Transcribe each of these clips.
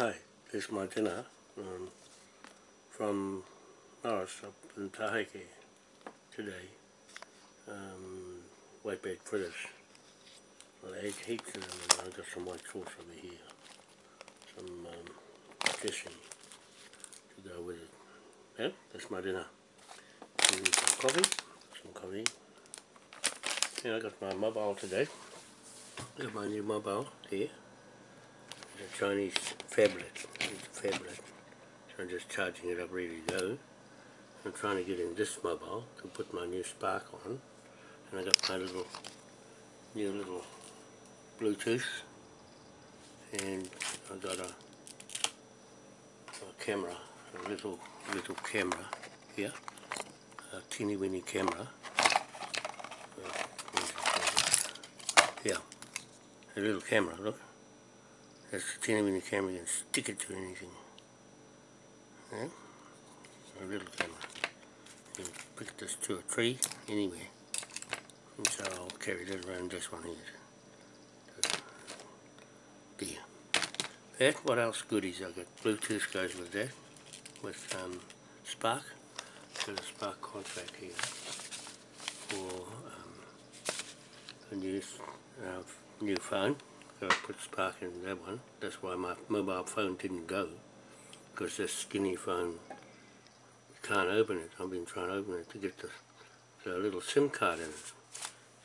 Hi, this is my dinner um, from Norris up in Taheke today. Um, white-bait fritters. Well, I ate heaps of them and I've got some white sauce over here. Some um, dressing to go with it. Yeah, that's my dinner. And some coffee, some coffee. Yeah, I got my mobile today. I got my new mobile here a Chinese phablet. It's a phablet. So I'm just charging it up ready to go. I'm trying to get in this mobile to put my new spark on. And I got my little new little Bluetooth and I got a, a camera, a little little camera here, a teeny weeny camera. Uh, yeah, a little camera, look. That's the teeny weeny camera, you can stick it to anything. Yeah? A little camera. You can pick this to a tree anywhere. And so I'll carry that around this one here. There. That, what else goodies I got? Bluetooth goes with that. With um, Spark. Got a Spark contract here for um, a new, uh, new phone. I put spark in that one. That's why my mobile phone didn't go. Because this skinny phone can't open it. I've been trying to open it to get the, the little SIM card in it.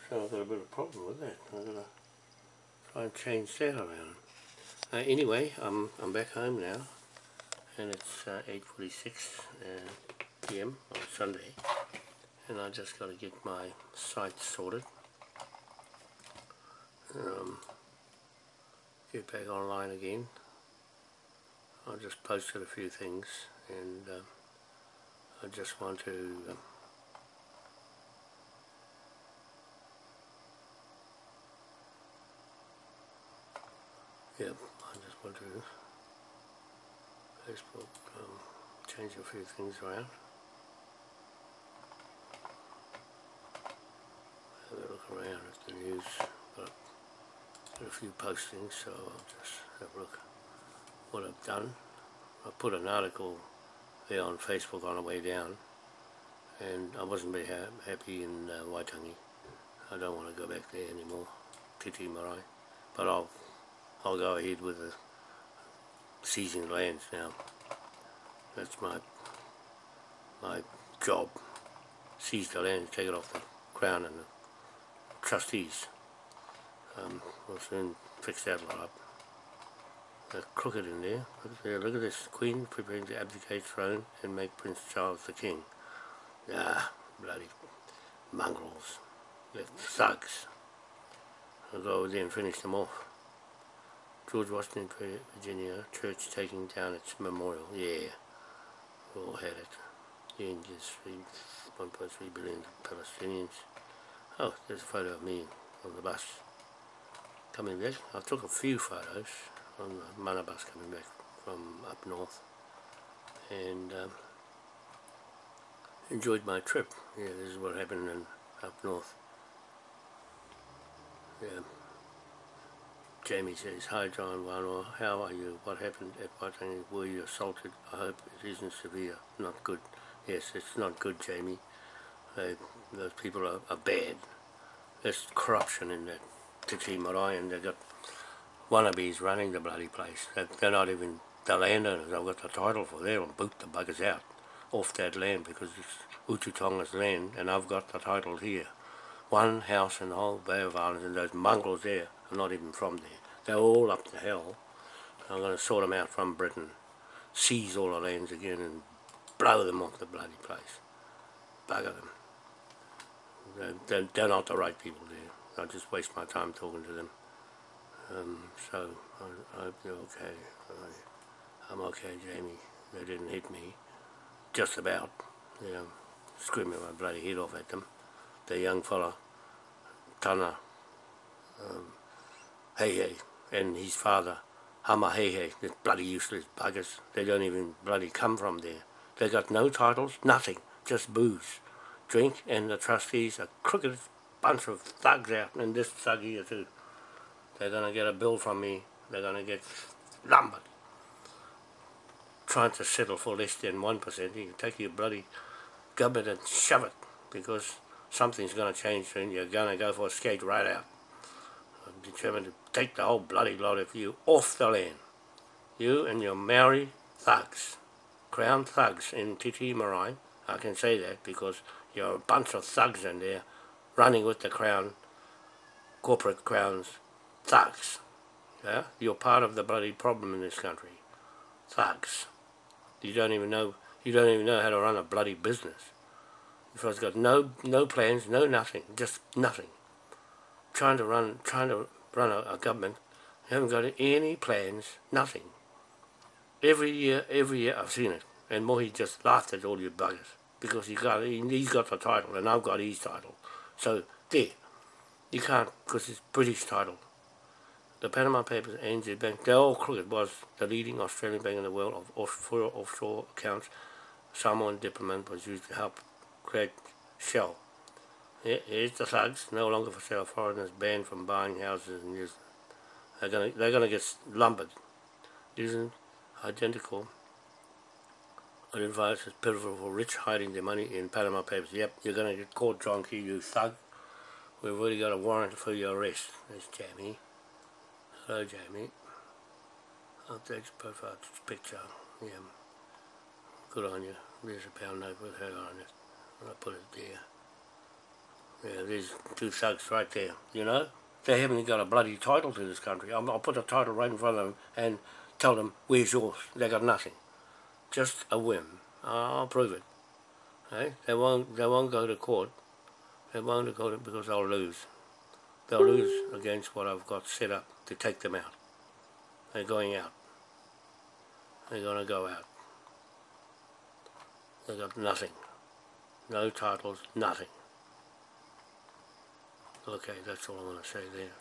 So I've got a bit of problem with that. I've got to try and change that around. Uh, anyway, I'm, I'm back home now. And it's uh, 8.46 uh, p.m. on Sunday. And I just got to get my site sorted. Um, get back online again. I just posted a few things and uh, I just want to um, yeah, I just want to Facebook um, change a few things around. Have a look around at the news a few postings, so I'll just have a look what I've done. I put an article there on Facebook on the way down, and I wasn't very ha happy in uh, Waitangi. I don't want to go back there anymore, Titi Marae. But I'll, I'll go ahead with the seizing lands now. That's my, my job. Seize the land, take it off the crown and the trustees. Um, we'll soon fix that lot up. They're crooked in there. Look, there. Look at this. Queen preparing to abdicate throne and make Prince Charles the king. Ah, bloody mongrels. They're thugs. I'll go over there and finish them off. George Washington, Virginia, church taking down its memorial. Yeah, we all had it. The Indians, 1.3 billion Palestinians. Oh, there's a photo of me on the bus coming back. I took a few photos on the mana bus coming back from up north and um, enjoyed my trip. Yeah, this is what happened in, up north. Yeah. Jamie says, Hi John Wanoa, how are you? What happened at Waitangi? Were you assaulted? I hope it isn't severe. Not good. Yes, it's not good, Jamie. They, those people are, are bad. There's corruption in that to Marae and they've got wannabes running the bloody place. They're not even the landowners. I've got the title for there and boot the buggers out off that land because it's Ututonga's land and I've got the title here. One house in the whole Bay of Islands and those mongrels there are not even from there. They're all up to hell. I'm going to sort them out from Britain, seize all the lands again and blow them off the bloody place. Bugger them. They're, they're not the right people there. I just waste my time talking to them. Um, so, I, I hope you're okay. I, I'm okay, Jamie. They didn't hit me. Just about. You know, screaming my bloody head off at them. The young fella, Tana, um, Hey and his father, Hama Hey Hey, the bloody useless buggers. They don't even bloody come from there. They got no titles, nothing, just booze, drink, and the trustees are crooked bunch of thugs out, and this thug here too. They're going to get a bill from me. They're going to get lumbered. trying to settle for less than 1%, you can take your bloody government and shove it because something's going to change and you're going to go for a skate right out. I'm determined to take the whole bloody lot of you off the land. You and your Maori thugs, crown thugs in Te Tii Marae, I can say that because you're a bunch of thugs in there running with the crown, corporate crowns, thugs. Yeah? You're part of the bloody problem in this country. Thugs. You don't even know you don't even know how to run a bloody business. If I've got no no plans, no nothing, just nothing. Trying to run trying to run a, a government, you haven't got any plans, nothing. Every year, every year I've seen it. And Mohi just laughed at all you buggers. Because he got, he's got the title and I've got his title. So, there. You can't, because it's British title. The Panama Papers, ANZ Bank, they're all crooked. was the leading Australian bank in the world of offshore, offshore accounts. Samoan diplomat was used to help create Shell. Here's the thugs, no longer for sale. Foreigners banned from buying houses in New Zealand. They're gonna, they're gonna get lumbered. Isn't identical. Unadvised is pitiful for rich hiding their money in Panama Papers. Yep, you're going to get caught, John Key, you thug. We've already got a warrant for your arrest. There's Jamie. Hello, Jamie. I'll take a profile picture. Yeah. Good on you. There's a pound note with her on it. I'll put it there. Yeah, there's two thugs right there. You know? They haven't got a bloody title to this country. I'll, I'll put a title right in front of them and tell them, where's yours? They got nothing. Just a whim. I'll prove it. Hey? They won't they won't go to court. They won't go to court because they'll lose. They'll lose against what I've got set up to take them out. They're going out. They're gonna go out. They got nothing. No titles, nothing. Okay, that's all I'm gonna say there.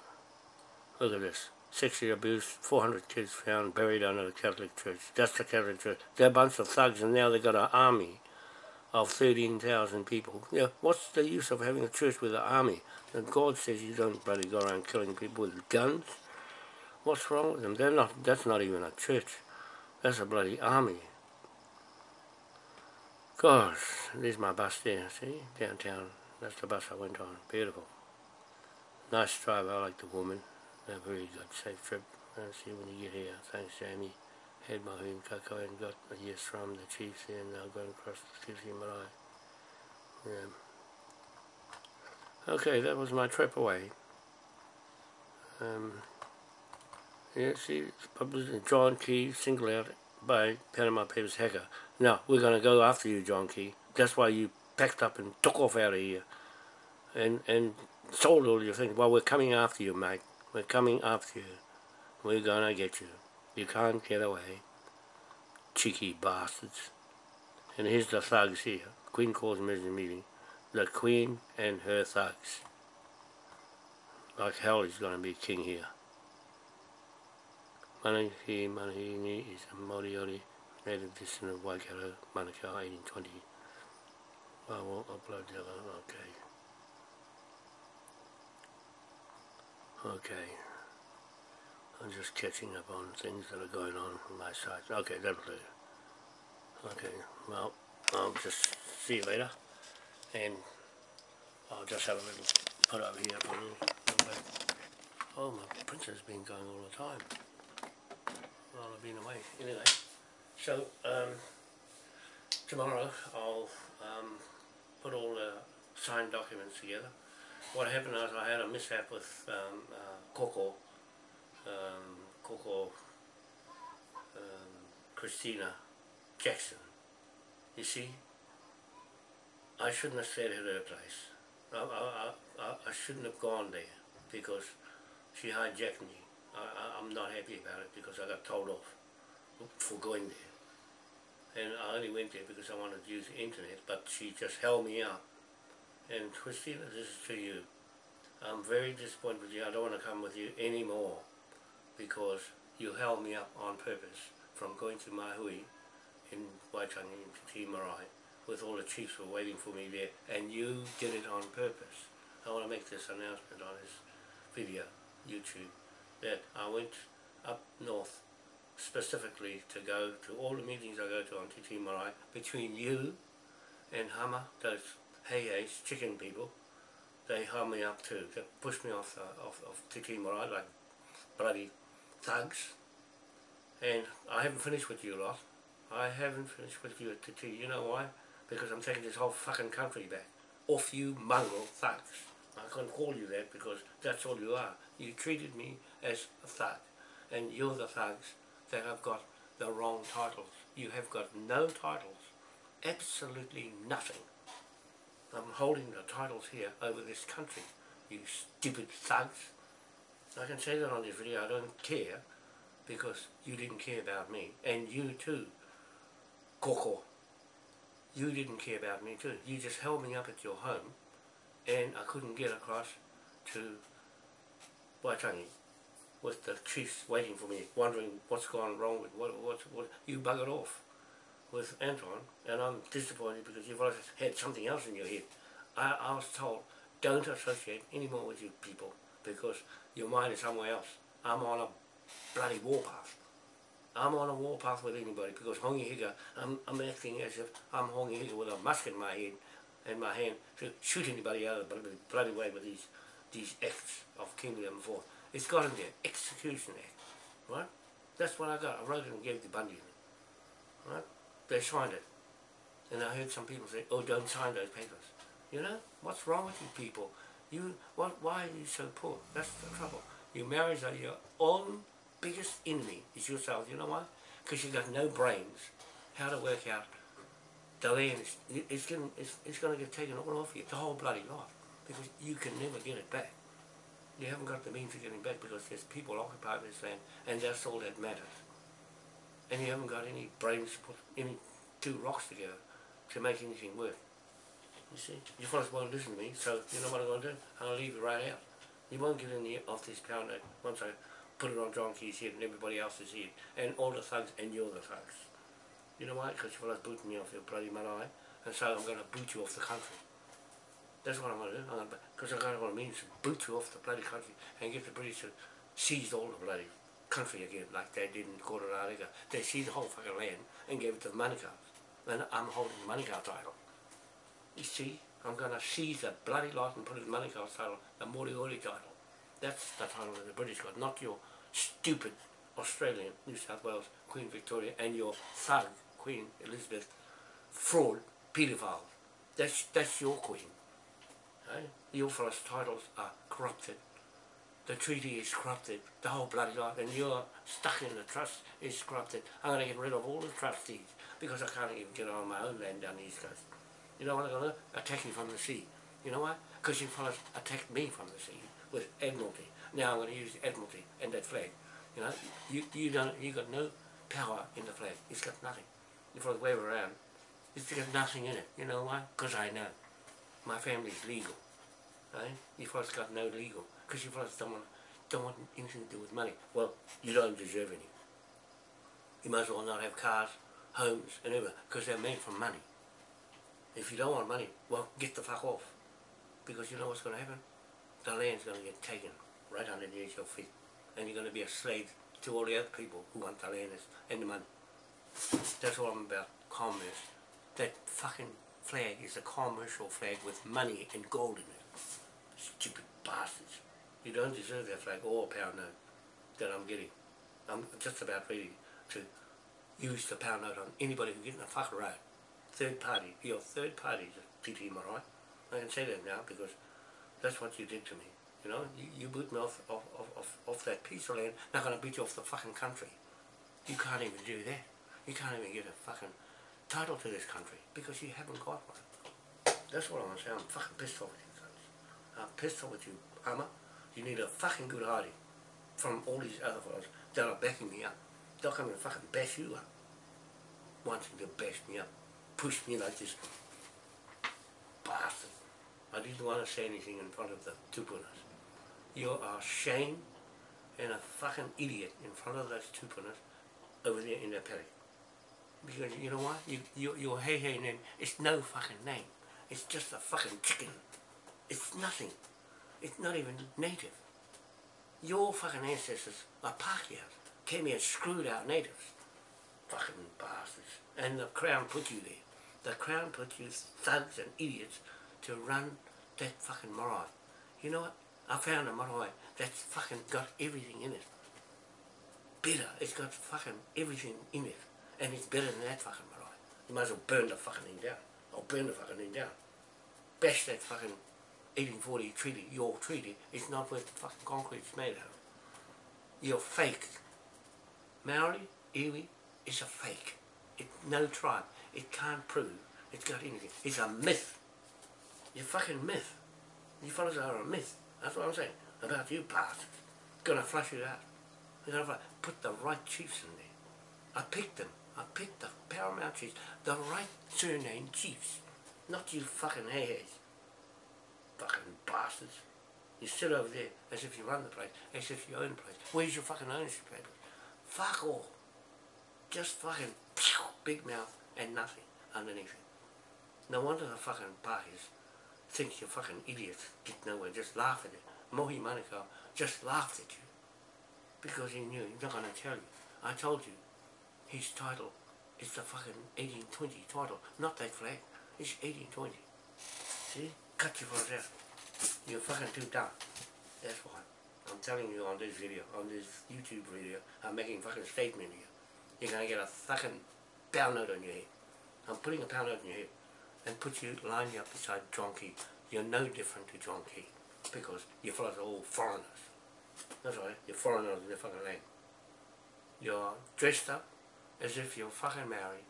Look at this sexually abused, 400 kids found buried under the Catholic Church. That's the Catholic Church. They're a bunch of thugs and now they've got an army of 13,000 people. Yeah, what's the use of having a church with an army? And God says you don't bloody go around killing people with guns. What's wrong with them? They're not, that's not even a church. That's a bloody army. Gosh, there's my bus there, see? Downtown. That's the bus I went on. Beautiful. Nice driver, I like the woman a very good safe trip. I'll see you when you get here. Thanks, Jamie. Head Mahim Kako and got a yes from the Chiefs and now going across the Sushi Malai. Yeah. Okay, that was my trip away. Um, yeah, see, published in John Key, singled out by Panama Papers hacker. Now, we're going to go after you, John Key. That's why you packed up and took off out of here. And, and sold all your things. Well, we're coming after you, mate. We're coming after you. We're gonna get you. You can't get away. Cheeky bastards. And here's the thugs here. Queen calls the meeting. The Queen and her thugs. Like hell he's gonna be king here. Manahi Manahini is a Moriori native descendant of Waikato, Manukau, 1820. I will upload the other, okay. Okay. I'm just catching up on things that are going on from my side. Okay, do. Okay, well, I'll just see you later. And I'll just have a little put over here for a little, little bit. Oh, my printer's been going all the time. While I've been away. Anyway, so um, tomorrow I'll um, put all the signed documents together what happened was I had a mishap with um, uh, Coco, um, Coco um, Christina Jackson. You see, I shouldn't have stayed at her place. I, I, I, I shouldn't have gone there because she hijacked me. I, I'm not happy about it because I got told off for going there. And I only went there because I wanted to use the internet, but she just held me up and Christina, this is to you. I'm very disappointed with you. I don't want to come with you anymore because you held me up on purpose from going to Mahui in Waitangi, to Te Marae, with all the chiefs were waiting for me there, and you did it on purpose. I want to make this announcement on this video, YouTube, that I went up north specifically to go to all the meetings I go to on Titi Marae between you and Hama, those hey hey's chicken people. They held me up too. They pushed me off, uh, off, off Te Tii Marae like bloody thugs. And I haven't finished with you lot. I haven't finished with you at Te Tii. You know why? Because I'm taking this whole fucking country back. Off you mongrel thugs. I can't call you that because that's all you are. You treated me as a thug. And you're the thugs that have got the wrong titles. You have got no titles. Absolutely nothing. I'm holding the titles here over this country. You stupid thugs. I can say that on this video. I don't care because you didn't care about me. And you too, Koko. You didn't care about me too. You just held me up at your home and I couldn't get across to Waitangi with the chiefs waiting for me, wondering what's gone wrong with what, what, what, you buggered off with Anton, and I'm disappointed because you've always had something else in your head. I, I was told, don't associate anymore with you people because your mind is somewhere else. I'm on a bloody warpath. I'm on a warpath with anybody because Hongi Hika, I'm, I'm acting as if I'm Hongi Hika with a musket in my head and my hand to shoot anybody out of the bloody way with these these acts of King William IV. It's got in there, Execution Act, right? That's what I got. I wrote it and gave it to Bundy, right? They signed it. And I heard some people say, oh, don't sign those papers. You know, what's wrong with you people? You, what, why are you so poor? That's the trouble. Your marriage are your own biggest enemy is yourself. You know why? Because you've got no brains how to work out the land. Is, it's, going, it's, it's to get taken all off you, the whole bloody lot. Because you can never get it back. You haven't got the means of getting back because there's people occupying this land and that's all that matters. And you haven't got any brains to put any two rocks together to make anything work. You see? You fellas won't listen to me, so you know what I'm going to do? I'll leave it right out. You won't get any of this pound note once I put it on John Key's head and everybody else's head, and all the thugs, and you're the thugs. You know why? Because you fellas booted me off your bloody marae, and so I'm going to boot you off the country. That's what I'm going to do. Because I got what I mean to boot you off the bloody country and get the British to seize all the bloody country again, like they did in Kororareka. They seized the whole fucking land and gave it to the Manukau. Then I'm holding the Manukau title. You see, I'm going to seize the bloody lot and put it in the Manukau title, the Moriori title. That's the title that the British got, not your stupid Australian, New South Wales, Queen Victoria, and your thug, Queen Elizabeth, fraud, paedophile. That's, that's your queen. Eh? Your fellas' titles are corrupted. The treaty is corrupted. The whole bloody lot. And you're stuck in the trust is corrupted. I'm going to get rid of all the trustees because I can't even get on my own land down the east coast. You know what I'm going to do? Attack you from the sea. You know why? Because you fellas attacked me from the sea with Admiralty. Now I'm going to use Admiralty and that flag. You know, you you don't you got no power in the flag. It's got nothing. If I wave around, it's got nothing in it. You know why? Because I know my family's legal. Right? You fellas got no legal. Because you fellas don't want, don't want anything to do with money. Well, you don't deserve any. You might as well not have cars, homes, and everything, because they're made from money. If you don't want money, well, get the fuck off. Because you know what's going to happen? The land's going to get taken right underneath your feet. And you're going to be a slave to all the other people who want the land and the money. That's all I'm about, commerce. That fucking flag is a commercial flag with money and gold in it. Stupid bastards. You don't deserve that flag or pound note that I'm getting. I'm just about ready to use the pound note on anybody who gets in the fuck road. Third party. You're third party, Te Tii Marae. I can say that now because that's what you did to me. You know, you, you boot me off, off, off, off that piece of land, not going to beat you off the fucking country. You can't even do that. You can't even get a fucking title to this country because you haven't got one. That's what I want to say. I'm fucking pissed off with you guys. I'm pissed off with you, Hama. You need a fucking good hiding from all these other fellows that are backing me up. They'll come and fucking bash you up. Wanting to bash me up. Push me like this. Bastard. I didn't want to say anything in front of the tupunas. You are shame and a fucking idiot in front of those tupunas over there in the paddock. Because you know what? You, you, your hey hey name, it's no fucking name. It's just a fucking chicken. It's nothing. It's not even native. Your fucking ancestors are Pākehās. came here and screwed out natives. Fucking bastards. And the Crown put you there. The Crown put you thugs and idiots to run that fucking marae. You know what? I found a marae that's fucking got everything in it. Better. It's got fucking everything in it. And it's better than that fucking marae. You might as well burn the fucking thing down. Or burn the fucking thing down. Bash that fucking 1840 treaty, your treaty, is not what the fucking concrete's made of. You're fake. Maori, iwi, is a fake. It's no tribe. It can't prove it's got anything. It's a myth. You're fucking myth. You fellas are a myth. That's what I'm saying. About you bastards. Gonna flush it out. You're gonna put the right chiefs in there. I picked them. I picked the paramount chiefs. The right surname chiefs. Not you fucking hay Fucking bastards. You sit over there as if you run the place, as if you own the place. Where's your fucking ownership papers? Fuck all. Just fucking big mouth and nothing underneath it. No wonder the fucking parties think you're fucking idiots, get nowhere, just laugh at it. Mohi Manukau just laughed at you. Because he knew, he's not going to tell you. I told you, his title is the fucking 1820 title, not that flag. It's 1820. See? Cut you for that. You're fucking too dumb. That's why. I'm telling you on this video, on this YouTube video, I'm making fucking statement here. You're gonna get a fucking pound note on your head. I'm putting a pound note on your head and put you, line you up beside John Key. You're no different to John Key because you fellas are all foreigners. That's right, you're foreigners in the fucking land. You're dressed up as if you're fucking Maori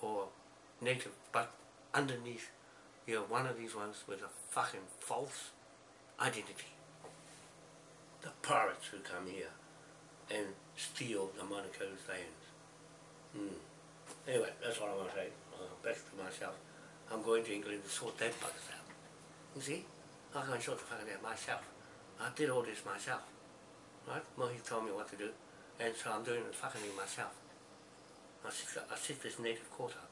or native, but underneath you're one of these ones with a fucking false identity. The pirates who come here and steal the Manukau's lands. Hmm. Anyway, that's what I want to say. Uh, back to myself. I'm going to England to sort that buggers out. You see? I can sort the fucking out myself. I did all this myself. Right? Well, he told me what to do. And so I'm doing the fucking thing myself. I sit, I sit this native court up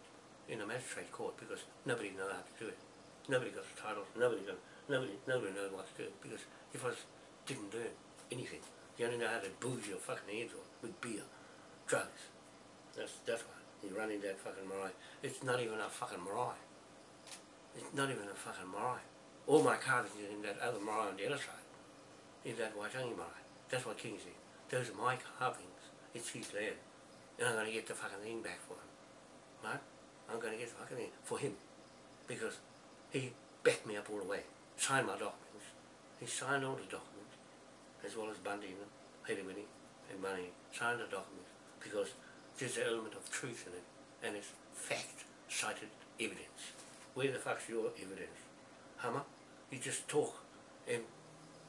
in a magistrate court because nobody knows how to do it. Nobody got the title. Nobody got, nobody nobody knows what to do because if I didn't do anything, you only know how to booze your fucking heads off with beer, drugs. That's that's why you're running that fucking marae. It's not even a fucking marae. It's not even a fucking marae. All my carvings are in that other marae on the other side. In that Waitangi marae. That's what King said. Those are my carvings. It's his land. And I'm going to get the fucking thing back for him. Right? I'm going to get the fucking thing for him. Because he backed me up all the way. Signed my documents. He signed all the documents. As well as Bundy and Haley and Money. Signed the documents. Because there's an element of truth in it. And it's fact cited evidence. Where the fuck's your evidence? Hama? You just talk and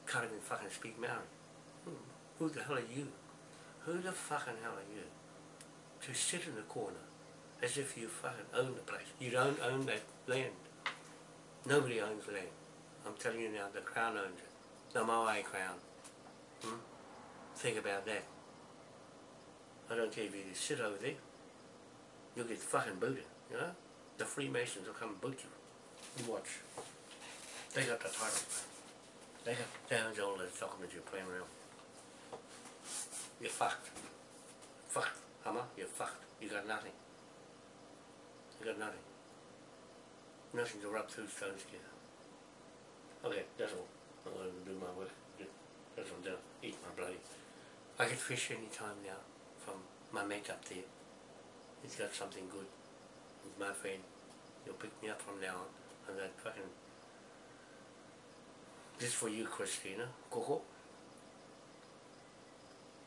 can't even fucking speak Maori. Hmm. Who the hell are you? Who the fucking hell are you? To sit in the corner as if you fucking own the place. You don't own that land. Nobody owns the land. I'm telling you now, the Crown owns it. The Moai Crown. Hmm? Think about that. I don't care if you sit over there. You'll get fucking booted, you know? the Freemasons will come and boot you. You watch. They got the title. They got down all those documents you're playing around. You're fucked. Fucked, Hama. You're fucked. You got nothing. You got nothing. Nothing to rub two stones together. Okay, that's all. I'm going to do my work. That's doing. Eat my bloody. I can fish any time now from my mate up there. He's got something good with my friend. You'll pick me up from now on. And that fucking... This for you, Christina. Coco.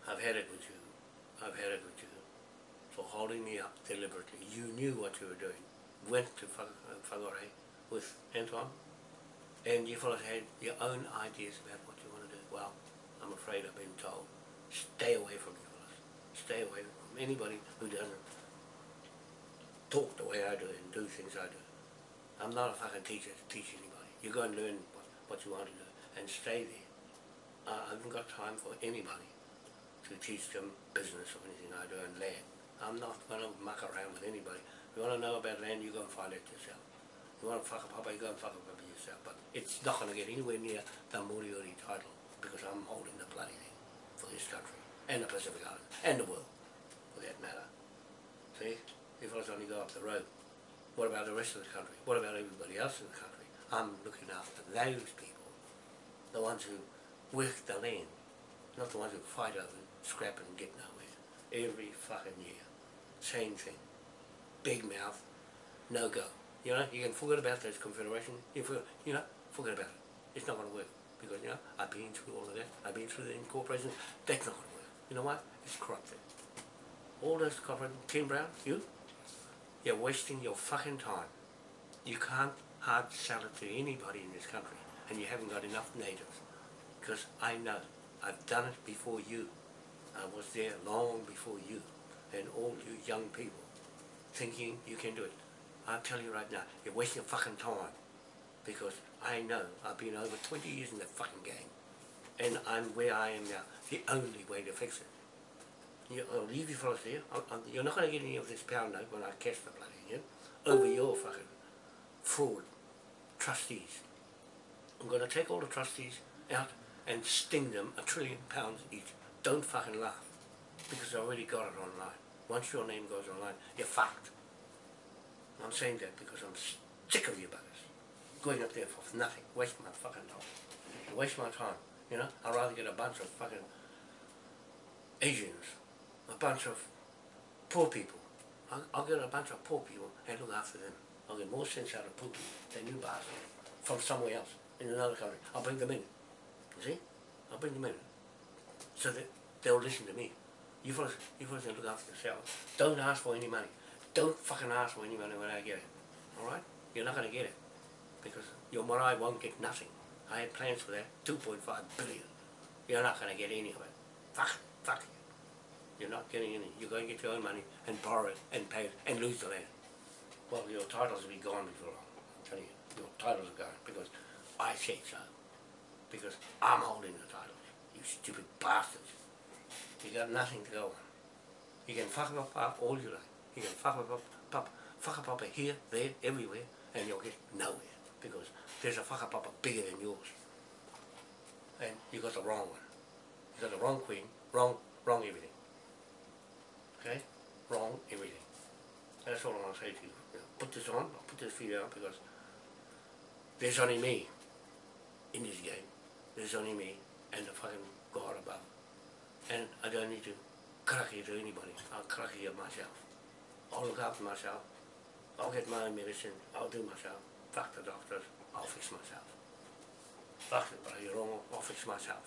I've had it with you. I've had it with you. For holding me up deliberately. You knew what you were doing. Went to Whagore with Anton. And you fellas had your own ideas about what you want to do. Well, I'm afraid I've been told. Stay away from you fellas. Stay away from anybody who doesn't talk the way I do and do things I do. I'm not a fucking teacher to teach anybody. You go and learn what, what you want to do and stay there. Uh, I haven't got time for anybody to teach them business or anything I do and land. I'm not going to muck around with anybody. If you want to know about land, you go and find it yourself. You want to whakapapa, you go and whakapapa yourself. But it's not going to get anywhere near the Moriori title because I'm holding the bloody thing for this country. and the Pacific Islands, and the world, for that matter. See? You fellas only go up the road. What about the rest of the country? What about everybody else in the country? I'm looking after those people, the ones who work the land, not the ones who fight over scrap and get nowhere. Every fucking year. Same thing. Big mouth, no go. You know, you can forget about those confederation, you forget, you know, forget about it. It's not going to work because, you know, I've been through all of that. I've been through the incorporation. That's not going to work. You know what? It's corrupted. All those corporate, Ken Brown, you, you're wasting your fucking time. You can't hard sell it to anybody in this country and you haven't got enough natives. Because I know, I've done it before you. I was there long before you and all you young people thinking you can do it. I'll tell you right now, you're wasting your fucking time because I know I've been over 20 years in that fucking game and I'm where I am now. The only way to fix it. You, I'll leave you fellas there. i i you're not going to get any of this pound note when I catch the bloody you over your fucking fraud trustees. I'm going to take all the trustees out and sting them a trillion pounds each. Don't fucking laugh because I already got it online. Once your name goes online, you're fucked. I'm saying that because I'm sick of you buggers. Going up there for nothing. Waste my fucking time. Waste my time. You know, I'd rather get a bunch of fucking Asians, a bunch of poor people. I'll, I'll get a bunch of poor people and look after them. I'll get more sense out of poor people than you bastards from somewhere else in another country. I'll bring them in. You see? I'll bring them in. So that they'll listen to me. You fellas, you fellas can look after yourselves. Don't ask for any money. Don't fucking ask for any money when I get it. Alright? You're not going to get it. Because your marae won't get nothing. I had plans for that. 2.5 billion. You're not going to get any of it. Fuck, fuck you. You're not getting any. You're going to get your own money and borrow it and pay it and lose the land. Well, your titles will be gone before long. I'm telling you. Your titles are gone because I said so. Because I'm holding the titles. You stupid bastards. You got nothing to go on. You can fuck up, up all you like. You can fuck up, up, fuck up, up here, there, everywhere, and you'll get nowhere because there's a fuck up, up bigger than yours. And you got the wrong one. You got the wrong queen, wrong, wrong everything. Okay? Wrong everything. That's all I want to say to you. put this on, put this video on because there's only me in this game. There's only me and the fucking God above. And I don't need to crack it to anybody. I'll crack it myself. I'll look after myself. I'll get my own medicine. I'll do myself. Fuck the doctors. I'll fix myself. Fuck it, but you're wrong. I'll fix myself.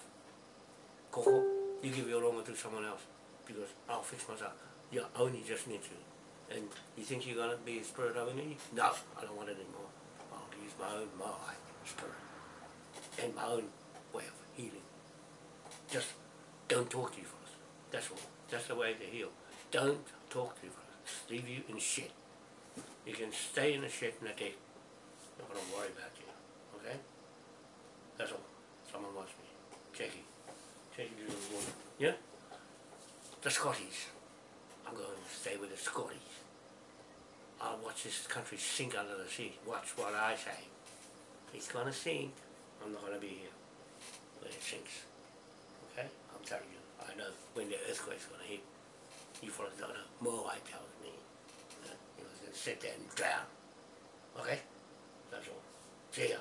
Coco, you give your wrong to someone else because I'll fix myself. You only just need to. And you think you're going to be a spirit over me? No, I don't want it anymore. I'll use my own mind, spirit, and my own way of healing. Just don't talk to you first. That's all. That's the way to heal. Don't talk to you first. Leave you in shit. You can stay in the shit in the day. Not gonna worry about you. Okay? That's all. Someone wants me. Jackie. Jackie little woman. Yeah? The Scotties. I'm going to stay with the Scotties. I'll watch this country sink under the sea. Watch what I say. It's gonna sink. I'm not gonna be here when it sinks. Telling you, I know when the earthquake's gonna hit. You fellas don't know. More I tells me. You gonna sit there and drown. Okay? That's all. See ya.